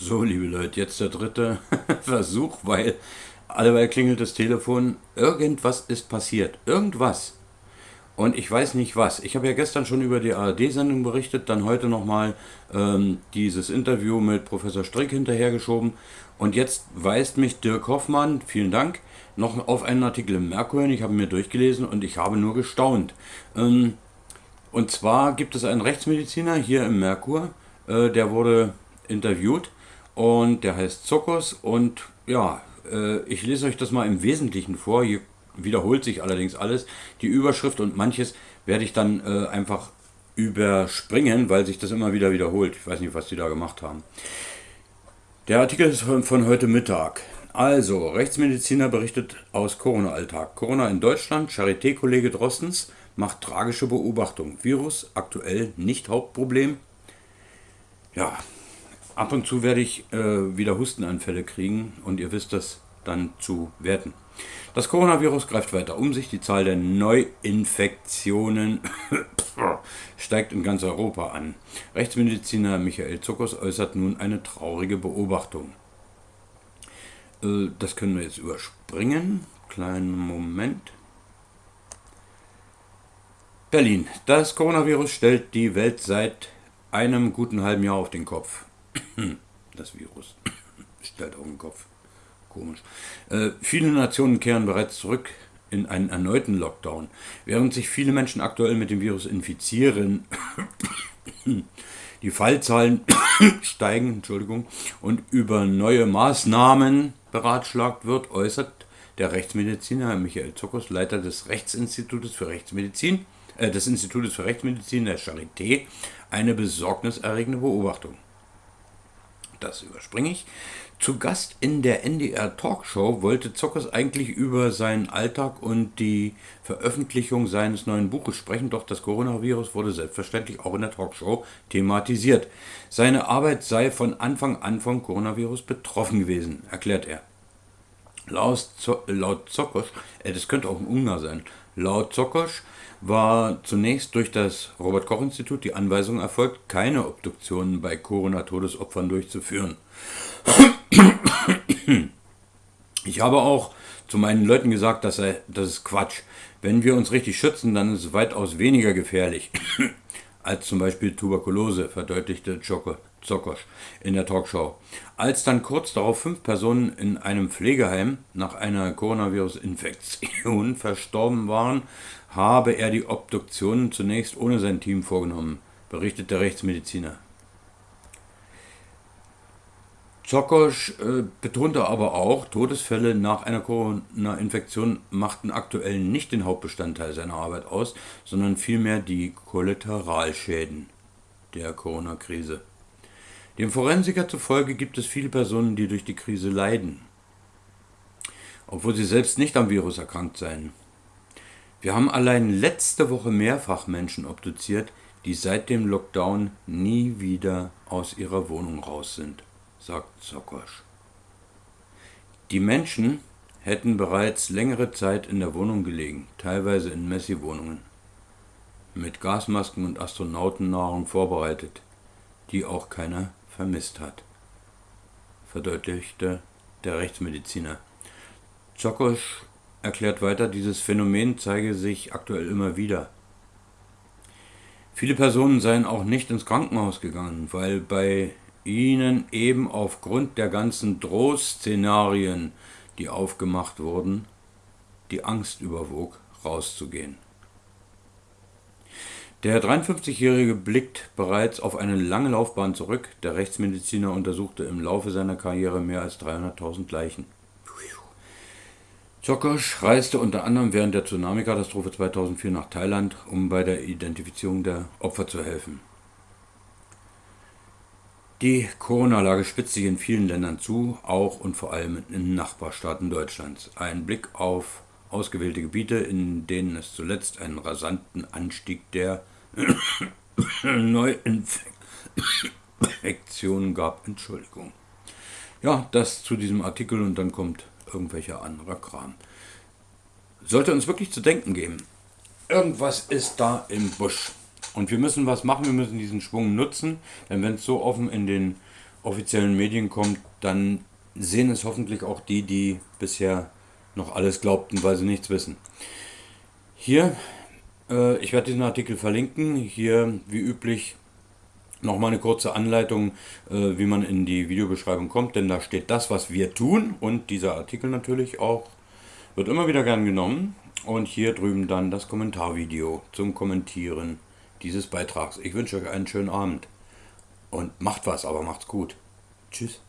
So, liebe Leute, jetzt der dritte Versuch, weil alleweil klingelt das Telefon. Irgendwas ist passiert. Irgendwas. Und ich weiß nicht was. Ich habe ja gestern schon über die ARD-Sendung berichtet, dann heute nochmal ähm, dieses Interview mit Professor Strick hinterhergeschoben. Und jetzt weist mich Dirk Hoffmann, vielen Dank, noch auf einen Artikel im Merkur hin. Ich habe mir durchgelesen und ich habe nur gestaunt. Ähm, und zwar gibt es einen Rechtsmediziner hier im Merkur, äh, der wurde interviewt und der heißt Zokos und ja, äh, ich lese euch das mal im Wesentlichen vor. Hier wiederholt sich allerdings alles. Die Überschrift und manches werde ich dann äh, einfach überspringen, weil sich das immer wieder wiederholt. Ich weiß nicht, was die da gemacht haben. Der Artikel ist von heute Mittag. Also, Rechtsmediziner berichtet aus Corona-Alltag. Corona in Deutschland, Charité-Kollege Drostens macht tragische Beobachtung. Virus aktuell nicht Hauptproblem. Ja, ab und zu werde ich äh, wieder Hustenanfälle kriegen und ihr wisst das dann zu werten. Das Coronavirus greift weiter um sich. Die Zahl der Neuinfektionen steigt in ganz Europa an. Rechtsmediziner Michael Zuckers äußert nun eine traurige Beobachtung. Äh, das können wir jetzt überspringen. Kleinen Moment. Berlin. Das Coronavirus stellt die Welt seit einem guten halben Jahr auf den Kopf. Das Virus stellt auf den Kopf. Komisch. Äh, viele Nationen kehren bereits zurück in einen erneuten Lockdown. Während sich viele Menschen aktuell mit dem Virus infizieren, die Fallzahlen steigen, Entschuldigung, und über neue Maßnahmen beratschlagt wird, äußert der Rechtsmediziner Michael Zokos, Leiter des Rechtsinstitutes für Rechtsmedizin, äh, des Institutes für Rechtsmedizin der Charité, eine besorgniserregende Beobachtung. Das überspringe ich. Zu Gast in der NDR Talkshow wollte Zockers eigentlich über seinen Alltag und die Veröffentlichung seines neuen Buches sprechen, doch das Coronavirus wurde selbstverständlich auch in der Talkshow thematisiert. Seine Arbeit sei von Anfang an vom Coronavirus betroffen gewesen, erklärt er. Laut, Zockers, äh, das könnte auch ein Ungar sein, laut Zockers war zunächst durch das Robert Koch Institut die Anweisung erfolgt, keine Obduktionen bei Corona-Todesopfern durchzuführen. Ich habe auch zu meinen Leuten gesagt, dass das ist Quatsch. Wenn wir uns richtig schützen, dann ist es weitaus weniger gefährlich als zum Beispiel Tuberkulose, verdeutlichte Zokosch in der Talkshow. Als dann kurz darauf fünf Personen in einem Pflegeheim nach einer Coronavirus-Infektion verstorben waren, habe er die Obduktionen zunächst ohne sein Team vorgenommen, berichtet der Rechtsmediziner. Zokosch äh, betonte aber auch, Todesfälle nach einer Corona-Infektion machten aktuell nicht den Hauptbestandteil seiner Arbeit aus, sondern vielmehr die Kollateralschäden der Corona-Krise. Dem Forensiker zufolge gibt es viele Personen, die durch die Krise leiden, obwohl sie selbst nicht am Virus erkrankt seien. Wir haben allein letzte Woche mehrfach Menschen obduziert, die seit dem Lockdown nie wieder aus ihrer Wohnung raus sind sagt Sokosch. Die Menschen hätten bereits längere Zeit in der Wohnung gelegen, teilweise in Messi-Wohnungen, mit Gasmasken und Astronautennahrung vorbereitet, die auch keiner vermisst hat, verdeutlichte der Rechtsmediziner. Zokosch erklärt weiter, dieses Phänomen zeige sich aktuell immer wieder. Viele Personen seien auch nicht ins Krankenhaus gegangen, weil bei ihnen eben aufgrund der ganzen Drohszenarien, die aufgemacht wurden, die Angst überwog, rauszugehen. Der 53-Jährige blickt bereits auf eine lange Laufbahn zurück. Der Rechtsmediziner untersuchte im Laufe seiner Karriere mehr als 300.000 Leichen. Zokosch reiste unter anderem während der Tsunami-Katastrophe 2004 nach Thailand, um bei der Identifizierung der Opfer zu helfen. Die Corona-Lage spitzt sich in vielen Ländern zu, auch und vor allem in Nachbarstaaten Deutschlands. Ein Blick auf ausgewählte Gebiete, in denen es zuletzt einen rasanten Anstieg der Neuinfektionen gab. Entschuldigung. Ja, das zu diesem Artikel und dann kommt irgendwelcher anderer Kram. Sollte uns wirklich zu denken geben. Irgendwas ist da im Busch. Und wir müssen was machen, wir müssen diesen Schwung nutzen, denn wenn es so offen in den offiziellen Medien kommt, dann sehen es hoffentlich auch die, die bisher noch alles glaubten, weil sie nichts wissen. Hier, äh, ich werde diesen Artikel verlinken. Hier, wie üblich, nochmal eine kurze Anleitung, äh, wie man in die Videobeschreibung kommt, denn da steht das, was wir tun und dieser Artikel natürlich auch wird immer wieder gern genommen. Und hier drüben dann das Kommentarvideo zum Kommentieren dieses Beitrags. Ich wünsche euch einen schönen Abend und macht was, aber macht's gut. Tschüss.